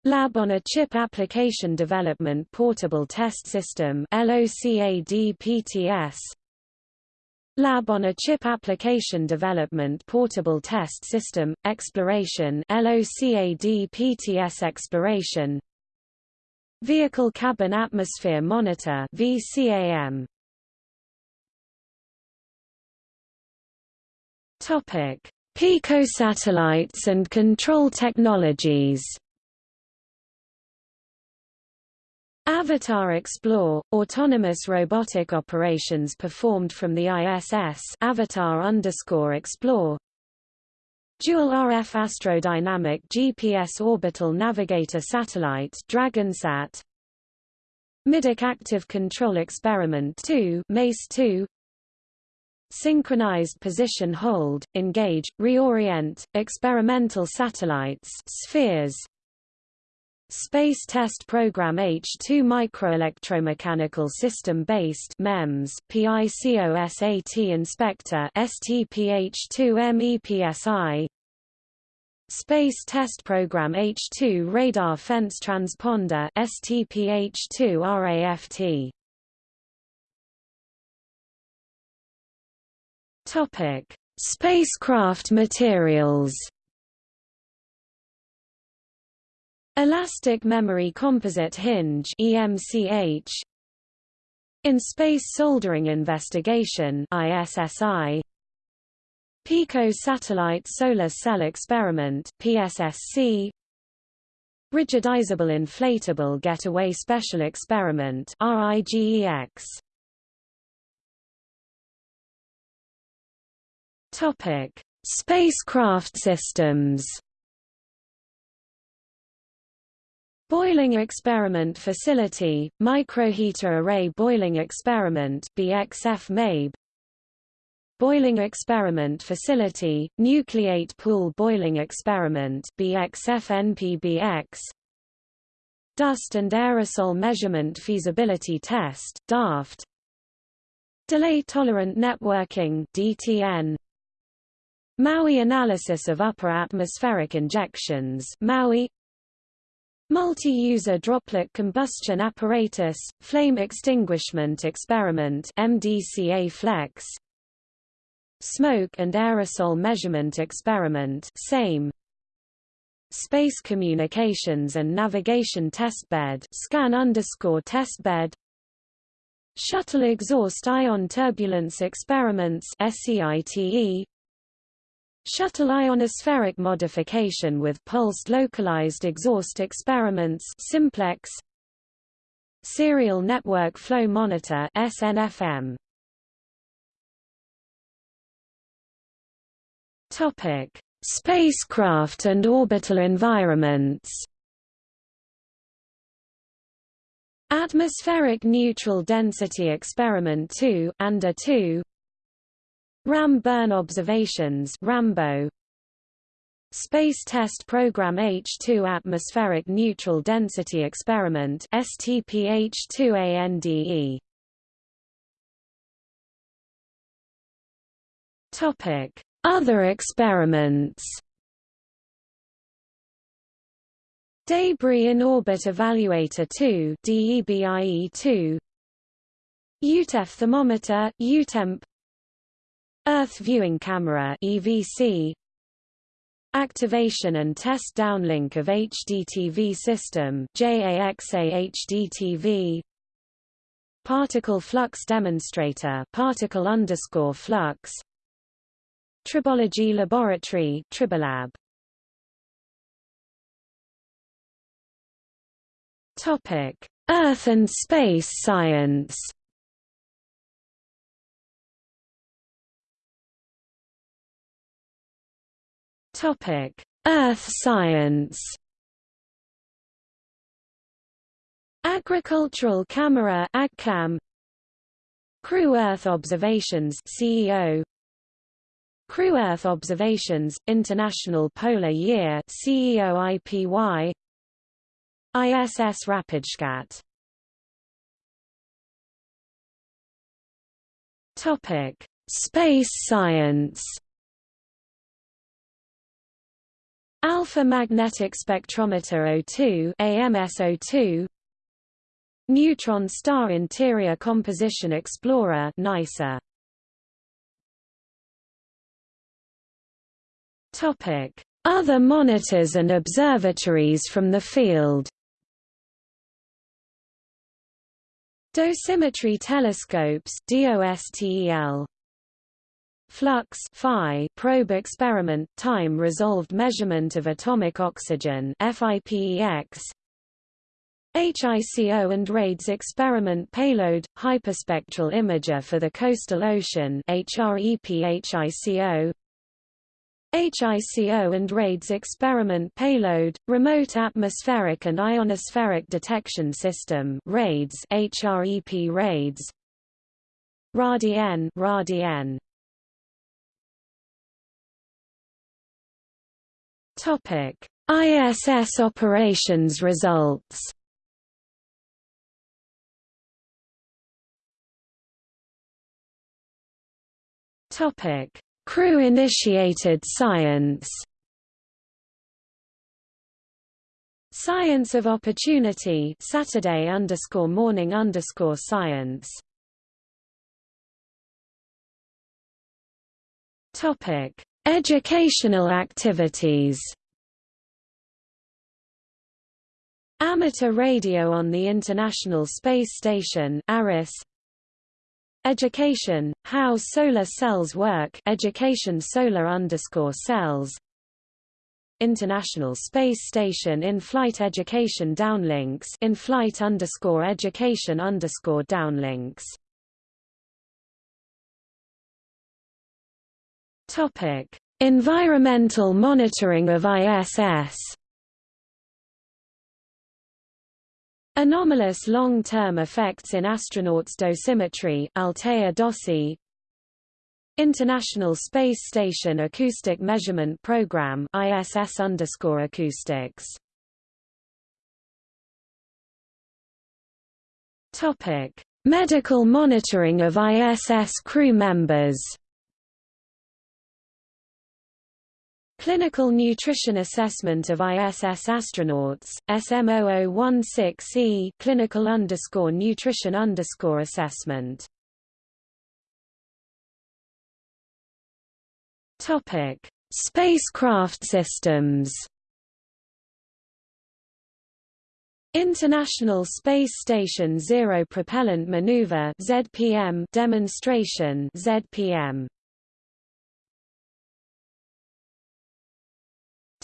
Lab on a Chip Application Development Portable Test System LOCADPTS Lab on a Chip Application Development Portable Test System, Exploration LOCAD-PTS Exploration. Vehicle Cabin Atmosphere Monitor VCAM Topic: Picosatellites and control technologies Avatar Explore – Autonomous robotic operations performed from the ISS Avatar underscore Explore. Dual RF Astrodynamic GPS Orbital Navigator Satellite DragonSat. Middeck Active Control Experiment 2 MACE-2 Synchronized Position Hold, Engage, Reorient, Experimental Satellites spheres, Space Test Program H2 Microelectromechanical System-Based MEMS PICOSAT Inspector STPH2 MEPSI Space Test Program H2 Radar Fence Transponder STPH2 RAFT Topic Spacecraft materials Elastic Memory Composite Hinge EMCH In Space Soldering Investigation ISSI Pico Satellite Solar Cell Experiment PSSC Rigidizable Inflatable Getaway Special Experiment RIGEX Topic Spacecraft systems Boiling Experiment Facility, Microheater Array Boiling Experiment BXF MABE Boiling Experiment Facility, Nucleate Pool Boiling Experiment BXF-NPBX Dust and Aerosol Measurement Feasibility Test DAFT Delay Tolerant Networking DTN MAUI Analysis of Upper Atmospheric Injections MAUI Multi-user droplet combustion apparatus, flame extinguishment experiment MDCA Flex. Smoke and aerosol measurement experiment same. Space Communications and Navigation Testbed scan underscore testbed Shuttle Exhaust Ion Turbulence Experiments SCITE Shuttle ionospheric modification with pulsed localized exhaust experiments simplex. Serial Network Flow Monitor SNFM Topic. Spacecraft and orbital environments. Atmospheric Neutral Density Experiment 2 ANDE 2 RAM burn observations Rambo. Space Test Program H2 Atmospheric Neutral Density Experiment STPH2ANDE Topic. Other experiments. Debris in Orbit Evaluator 2 DEBIE2 EuTEF thermometer EuTEMP Earth Viewing Camera EVC Activation and test downlink of HDTV system JAXA HDTV Particle flux demonstrator particle underscore flux Tribology laboratory Tribolab. Topic Earth and space science Topic: Earth science. Agricultural Camera (AgCam). Crew Earth Observations (CEO). Crew Earth Observations International Polar Year (CEO IPY). ISS RapidScat. Topic: Space science. Alpha magnetic spectrometer O2 AMS02 Neutron star interior composition explorer NICER Topic. Other monitors and observatories from the field. Dosimetry telescopes DOSTEL Flux phi probe experiment time resolved measurement of atomic oxygen FIPEX HICO and RAIDS experiment payload hyperspectral imager for the coastal ocean HREP-HICO HICO and RAIDS experiment payload remote atmospheric and ionospheric detection system RAIDS HREP RAIDS. RADIEN RADIEN Topic: ISS operations results. Topic: Crew-initiated science. Science of Opportunity Saturday underscore morning underscore science. Topic Educational activities. Amateur radio on the International Space Station ARIS. Education, how solar cells work education solar underscore cells. International Space Station in-flight education downlinks in-flight underscore education underscore downlinks Topic. Environmental monitoring of ISS Anomalous long-term effects in astronauts' dosimetry Altea Dossi. International Space Station Acoustic Measurement Program ISS underscore acoustics. Topic. Medical monitoring of ISS crew members Clinical Nutrition Assessment of ISS Astronauts, SM0016E Clinical underscore Nutrition underscore Assessment Topic: Spacecraft systems. International Space Station Zero Propellant Maneuver (ZPM) demonstration (ZPM).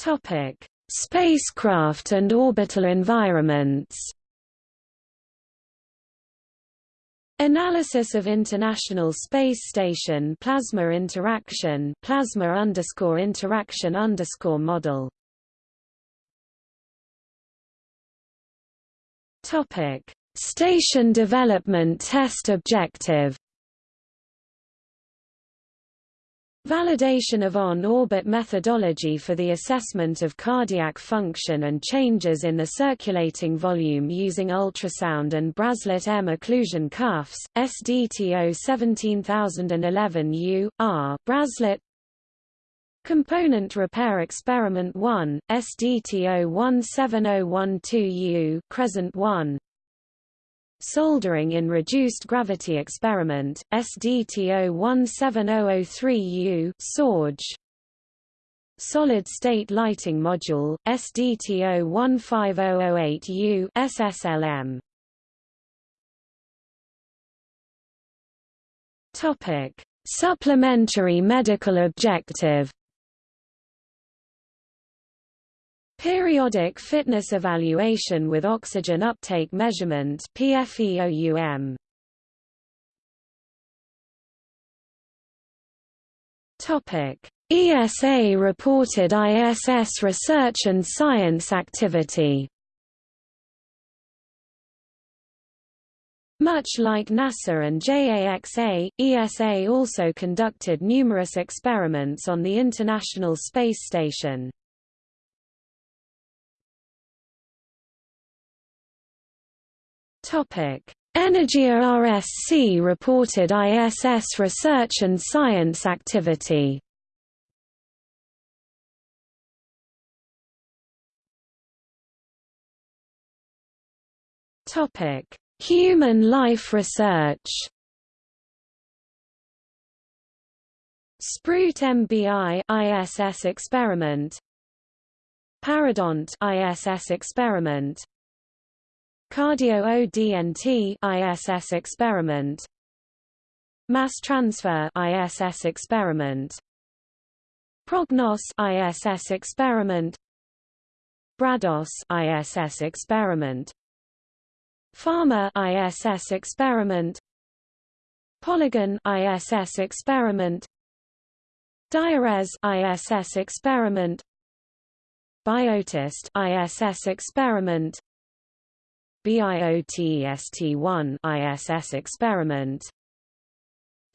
Topic: Spacecraft and orbital environments. Analysis of International Space Station plasma interaction plasma underscore interaction underscore model. Topic: Station development test objective. Validation of on-orbit methodology for the assessment of cardiac function and changes in the circulating volume using ultrasound and Braslet M occlusion cuffs, SDTO 17011U, R, Braslet Component Repair Experiment 1, SDTO 17012U Crescent 1 Soldering in Reduced Gravity Experiment, SDTO 17003U SORGE. Solid-State Lighting Module, SDTO 15008U SSLM Topic: Supplementary medical objective Periodic fitness evaluation with oxygen uptake measurement PFEOUM. Topic: ESA reported ISS research and science activity. Much like NASA and JAXA, ESA also conducted numerous experiments on the International Space Station. Energia RSC reported ISS research and science activity. Topic: Human life research. Sprut MBI ISS experiment Paradont ISS experiment Cardio ODNT ISS experiment. Mass transfer ISS experiment. Prognos ISS experiment. Brados ISS experiment. Pharma ISS experiment. Polygon ISS experiment. Diares ISS experiment. Biotist ISS experiment BIOTEST-1 ISS experiment.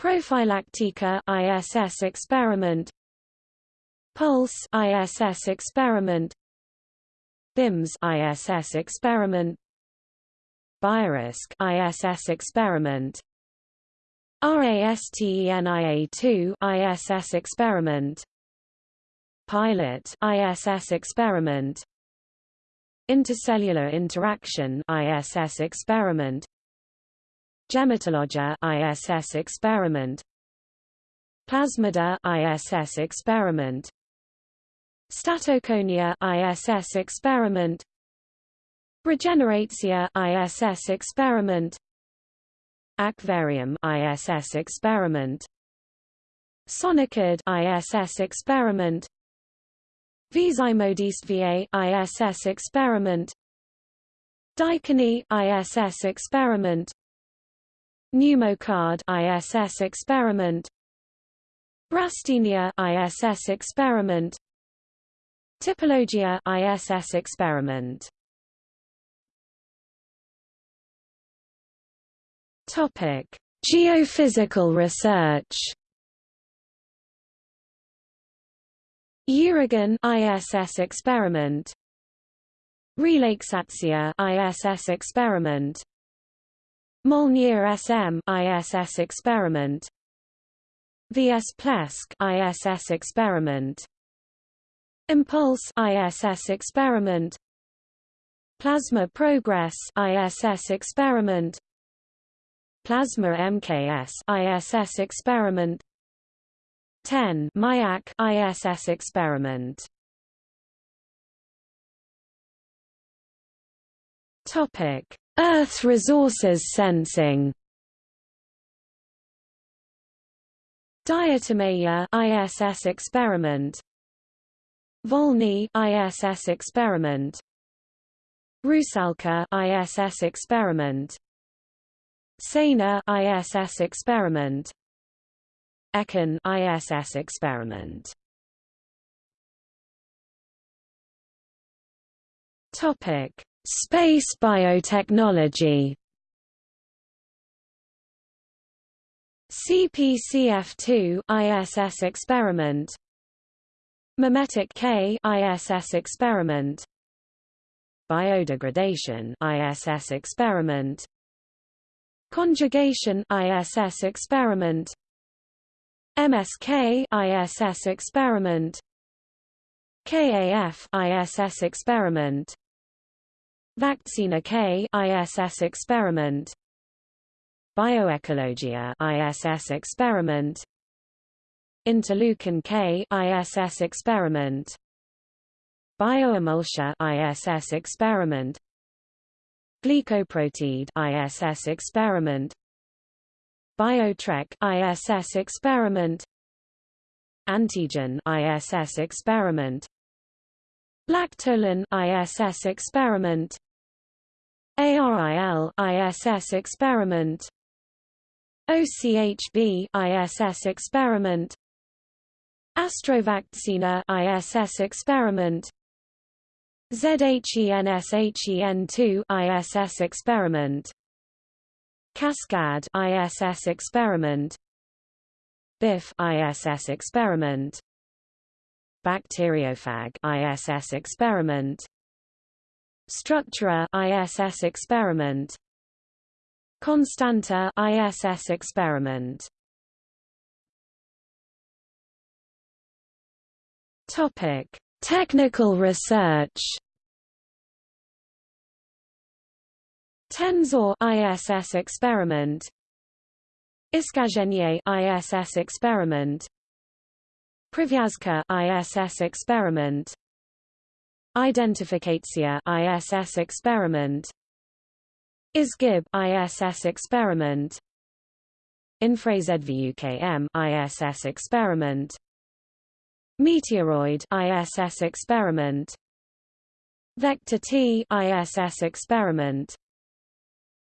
Prophylactica ISS experiment. Pulse ISS experiment. BIMS ISS experiment. Biorisk ISS experiment. RASTENIA2 ISS experiment. Pilot ISS experiment Intercellular interaction ISS experiment Gematologia ISS experiment Plasmida ISS experiment Statoconia ISS experiment Regeneratio ISS experiment Aquarium ISS experiment Sonicid ISS experiment Visimodiste VA ISS experiment. Dicany ISS experiment. Pneumocard ISS experiment. Brastenia ISS experiment. Typologia ISS experiment. Topic: Geophysical research. Uragan ISS experiment. Relaxatio ISS experiment. Molniya SM ISS experiment. VS Plesk ISS experiment. Impulse ISS experiment. Plasma Progress ISS experiment. Plasma MKS ISS experiment 10 MIAC ISS experiment. Topic. Earth resources sensing. Diatomeya ISS experiment. Volny ISS experiment. Rusalka ISS experiment. Saina ISS experiment Ekin ISS experiment. Topic Space biotechnology. CPCF2 ISS experiment. Memetic K ISS experiment. Biodegradation ISS experiment. Conjugation ISS experiment MSK ISS experiment. KAF ISS experiment. Vaccina K ISS experiment. Bioecologia ISS experiment. Interleukin K ISS experiment. Bioemulsia ISS experiment. Glycoproteid ISS experiment Biotrek ISS experiment. Antigen ISS experiment. Lactolin ISS experiment. ARIL ISS experiment. OCHB ISS experiment. Astrovaccina ISS experiment. ZHENSHEN2 ISS experiment Cascade ISS experiment. BIF ISS experiment. Bacteriophage ISS experiment. Structura ISS experiment. Constanta ISS experiment. Topic Technical research Tensor ISS experiment. Iskazhenie ISS experiment. Privyazka ISS experiment. Identificatia ISS experiment. ISGIB ISS experiment. InfraZVUKM ISS experiment. Meteoroid ISS experiment. Vector T ISS experiment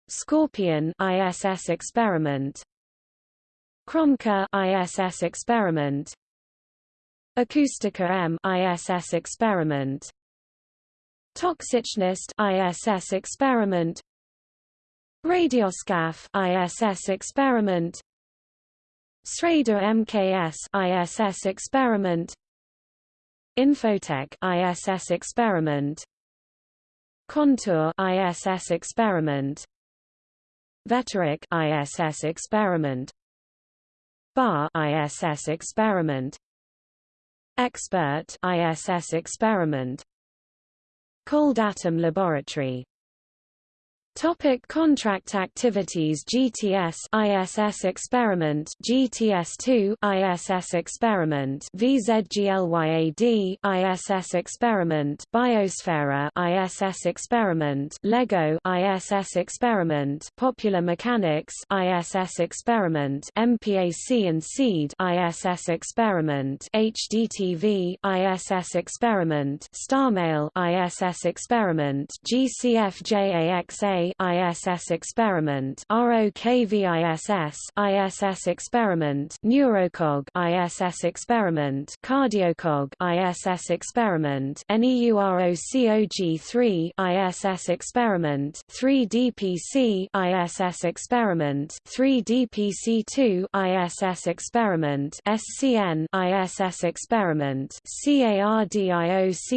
Scorpion ISS experiment. Kromka ISS experiment. Acoustica M ISS experiment. Toxicnist ISS experiment. Radioscaf ISS experiment. Sreda MKS ISS experiment. Infotech ISS experiment. Contour ISS experiment Veterok ISS experiment. BAR ISS experiment. Expert ISS experiment. Cold Atom Laboratory Topic contract activities GTS ISS experiment GTS2 ISS experiment VZGLYAD ISS experiment Biosphera ISS experiment LEGO ISS experiment Popular Mechanics ISS experiment MPAC and SEED ISS experiment HDTV ISS experiment StarMail ISS experiment GCFJAXA ISS experiment ROKVISS ISS experiment Neurocog ISS experiment Cardiocog ISS experiment NEUROCOG3 ISS experiment 3DPC ISS experiment 3DPC2 ISS experiment SCN ISS experiment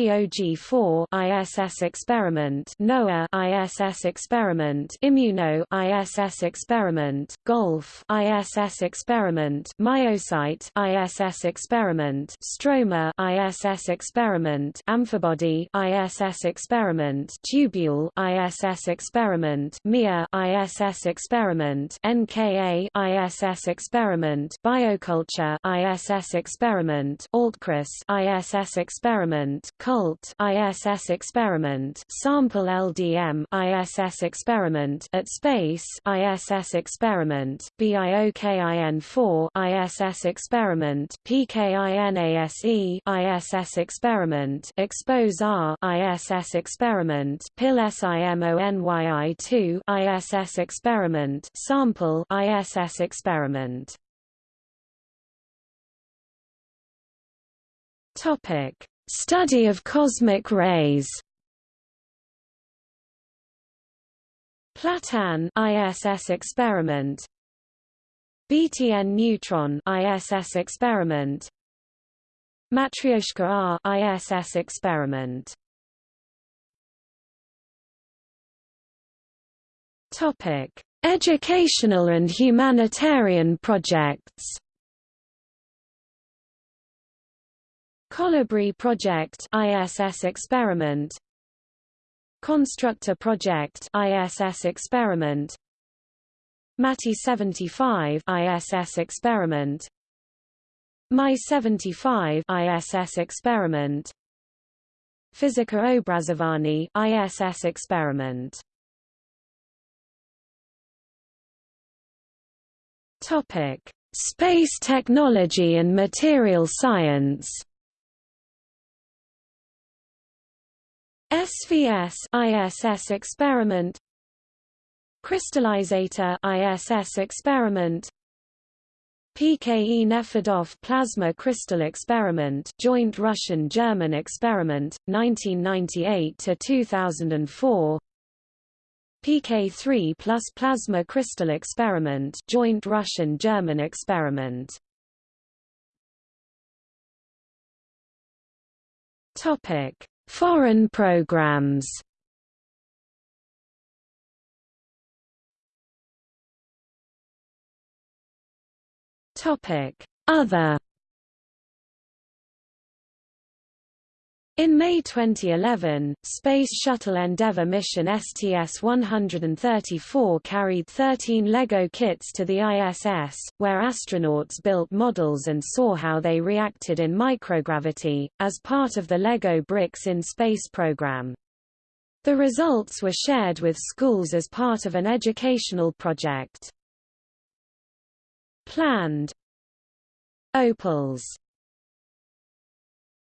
CARDIOCOG4 ISS experiment NOAA ISS experiment experiment Immuno ISS experiment Golf ISS experiment Myocyte ISS experiment Stroma ISS experiment Amphibody ISS experiment Tubule ISS experiment MIA ISS experiment NKA ISS experiment Bioculture ISS experiment Altcris ISS experiment Cult ISS experiment Sample LDM ISS experiment at Space ISS experiment BIOKIN4 ISS experiment PKINASE ISS experiment Expose R ISS experiment PIL SIMONYI2 ISS experiment Sample ISS experiment. Topic Study of cosmic rays Platan ISS experiment. BTN neutron ISS experiment. Matryoshka R ISS experiment. Topic Educational and humanitarian projects. Colibri Project ISS experiment Constructor Project ISS experiment. MATI 75 ISS experiment. MI 75 ISS experiment. Physica Obrazovani ISS experiment. Topic Space technology and material science SVS ISS experiment Crystallizator ISS experiment PKE Nefedov plasma crystal experiment joint Russian-German experiment 1998 to 2004 PK3 plus plasma crystal experiment joint Russian-German experiment. Topic Foreign programs. Other In May 2011, Space Shuttle Endeavour mission STS-134 carried 13 LEGO kits to the ISS, where astronauts built models and saw how they reacted in microgravity, as part of the LEGO Bricks in Space program. The results were shared with schools as part of an educational project. Planned Opals